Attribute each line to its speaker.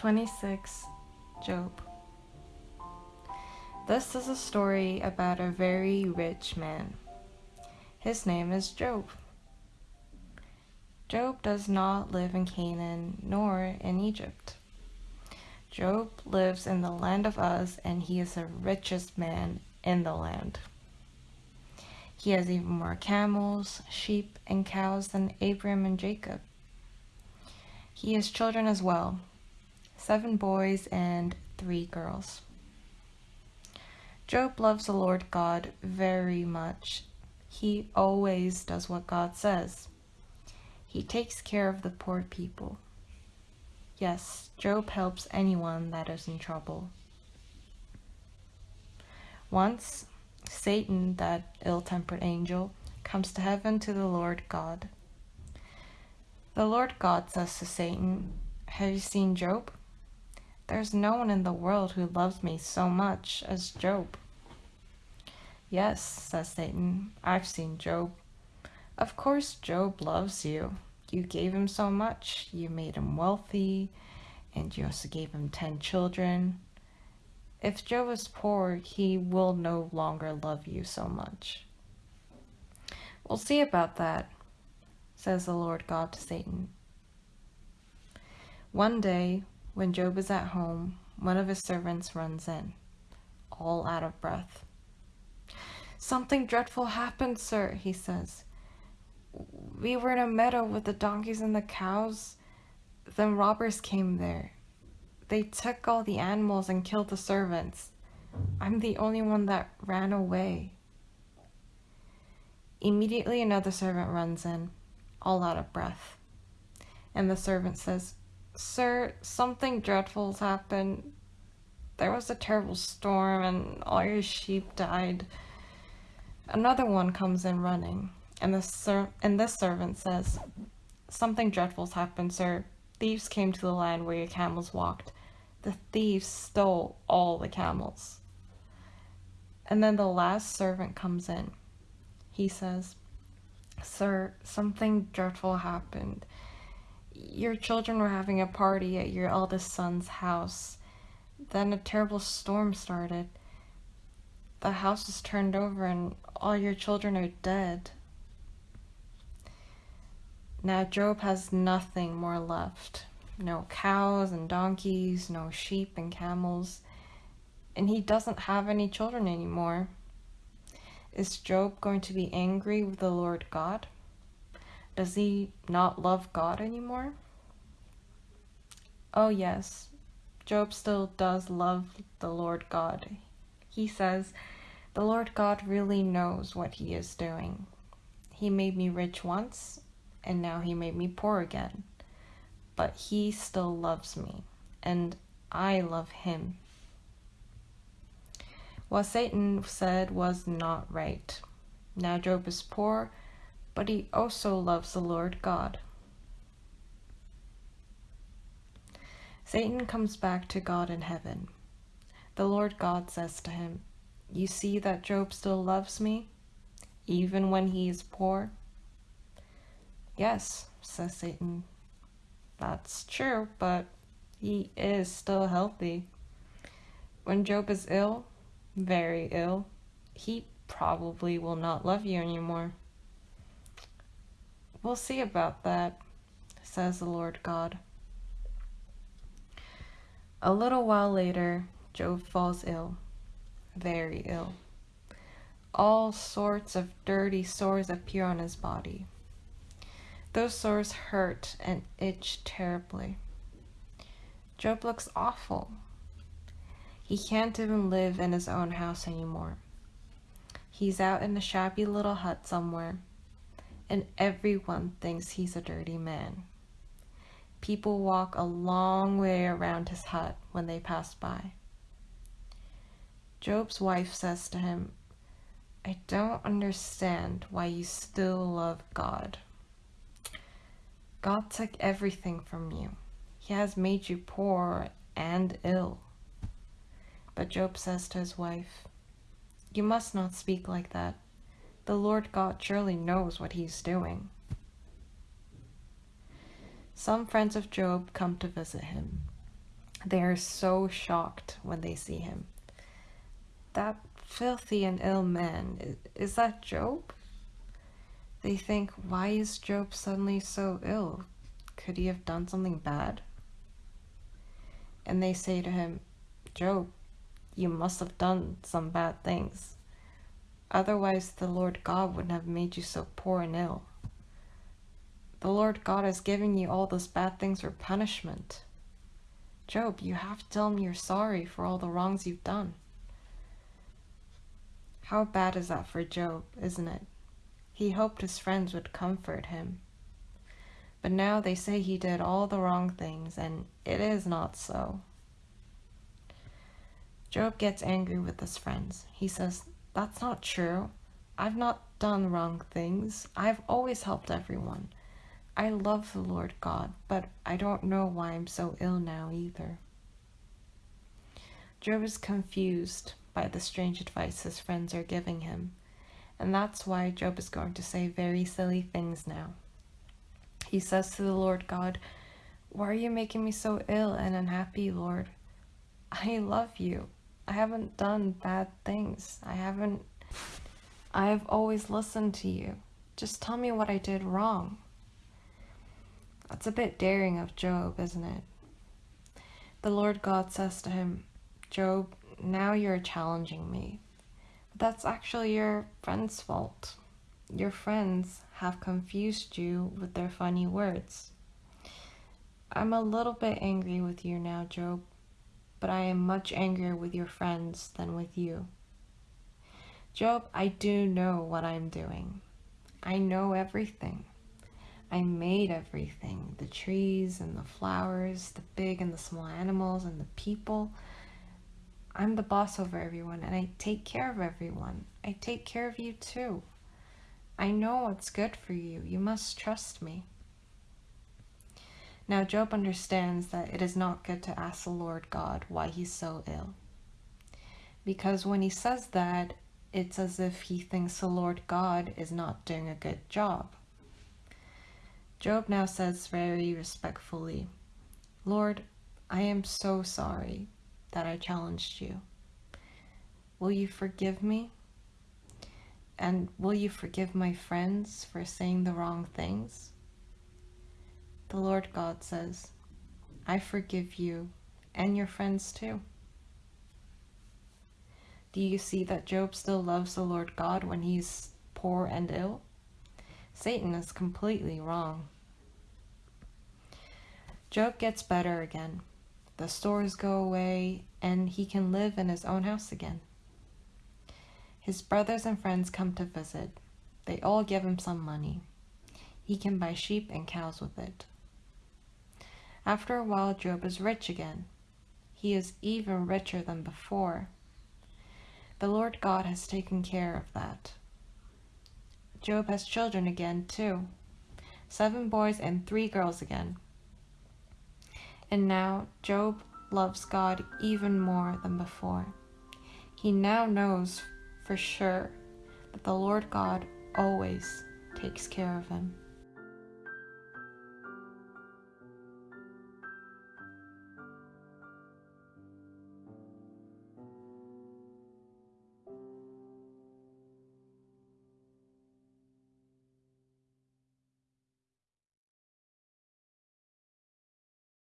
Speaker 1: 26 Job This is a story about a very rich man. His name is Job. Job does not live in Canaan nor in Egypt. Job lives in the land of Uz and he is the richest man in the land. He has even more camels, sheep, and cows than Abram and Jacob. He has children as well, seven boys and three girls. Job loves the Lord God very much. He always does what God says. He takes care of the poor people. Yes, Job helps anyone that is in trouble. Once, Satan, that ill-tempered angel, comes to heaven to the Lord God. The Lord God says to Satan, Have you seen Job? There's no one in the world who loves me so much as Job. Yes, says Satan, I've seen Job. Of course Job loves you. You gave him so much. You made him wealthy, and you also gave him ten children. If Job is poor, he will no longer love you so much. We'll see about that, says the Lord God to Satan. One day, when Job is at home, one of his servants runs in, all out of breath. Something dreadful happened, sir, he says. We were in a meadow with the donkeys and the cows. Then robbers came there. They took all the animals and killed the servants. I'm the only one that ran away. Immediately another servant runs in, all out of breath. And the servant says, Sir, something dreadful's happened. There was a terrible storm and all your sheep died. Another one comes in running, and the ser and this servant says, Something dreadful's happened, sir. Thieves came to the land where your camels walked. The thieves stole all the camels. And then the last servant comes in. He says, Sir, something dreadful happened. Your children were having a party at your eldest son's house. Then a terrible storm started. The house was turned over and all your children are dead. Now Job has nothing more left. No cows and donkeys, no sheep and camels, and he doesn't have any children anymore. Is Job going to be angry with the Lord God? Does he not love God anymore? Oh yes, Job still does love the Lord God. He says, the Lord God really knows what he is doing. He made me rich once, and now he made me poor again. But he still loves me, and I love him. What Satan said was not right. Now Job is poor, but he also loves the Lord God. Satan comes back to God in heaven. The Lord God says to him, You see that Job still loves me, even when he is poor? Yes, says Satan. That's true, but he is still healthy. When Job is ill, very ill, he probably will not love you anymore. We'll see about that, says the Lord God. A little while later, Job falls ill, very ill. All sorts of dirty sores appear on his body. Those sores hurt and itch terribly. Job looks awful. He can't even live in his own house anymore. He's out in a shabby little hut somewhere, and everyone thinks he's a dirty man. People walk a long way around his hut when they pass by. Job's wife says to him, I don't understand why you still love God. God took everything from you. He has made you poor and ill. But Job says to his wife, You must not speak like that. The Lord God surely knows what he's doing. Some friends of Job come to visit him. They are so shocked when they see him. That filthy and ill man, is that Job? They think, why is Job suddenly so ill? Could he have done something bad? And they say to him, Job, you must have done some bad things. Otherwise, the Lord God wouldn't have made you so poor and ill. The Lord God has given you all those bad things for punishment. Job, you have to tell him you're sorry for all the wrongs you've done. How bad is that for Job, isn't it? He hoped his friends would comfort him. But now they say he did all the wrong things, and it is not so. Job gets angry with his friends. He says, That's not true. I've not done wrong things. I've always helped everyone. I love the Lord God, but I don't know why I'm so ill now either. Job is confused by the strange advice his friends are giving him, and that's why Job is going to say very silly things now. He says to the Lord God, Why are you making me so ill and unhappy, Lord? I love you. I haven't done bad things. I haven't. I've always listened to you. Just tell me what I did wrong. That's a bit daring of Job, isn't it? The Lord God says to him, Job, now you're challenging me. But that's actually your friend's fault. Your friends have confused you with their funny words. I'm a little bit angry with you now, Job, but I am much angrier with your friends than with you. Job, I do know what I'm doing. I know everything. I made everything the trees and the flowers, the big and the small animals, and the people. I'm the boss over everyone, and I take care of everyone. I take care of you too. I know what's good for you. You must trust me. Now, Job understands that it is not good to ask the Lord God why he's so ill. Because when he says that, it's as if he thinks the Lord God is not doing a good job. Job now says very respectfully, Lord, I am so sorry that I challenged you. Will you forgive me? And will you forgive my friends for saying the wrong things? The Lord God says, I forgive you and your friends too. Do you see that Job still loves the Lord God when he's poor and ill? Satan is completely wrong. Job gets better again. The stores go away, and he can live in his own house again. His brothers and friends come to visit. They all give him some money. He can buy sheep and cows with it. After a while, Job is rich again. He is even richer than before. The Lord God has taken care of that. Job has children again, too. Seven boys and three girls again. And now Job loves God even more than before. He now knows for sure that the Lord God always takes care of him.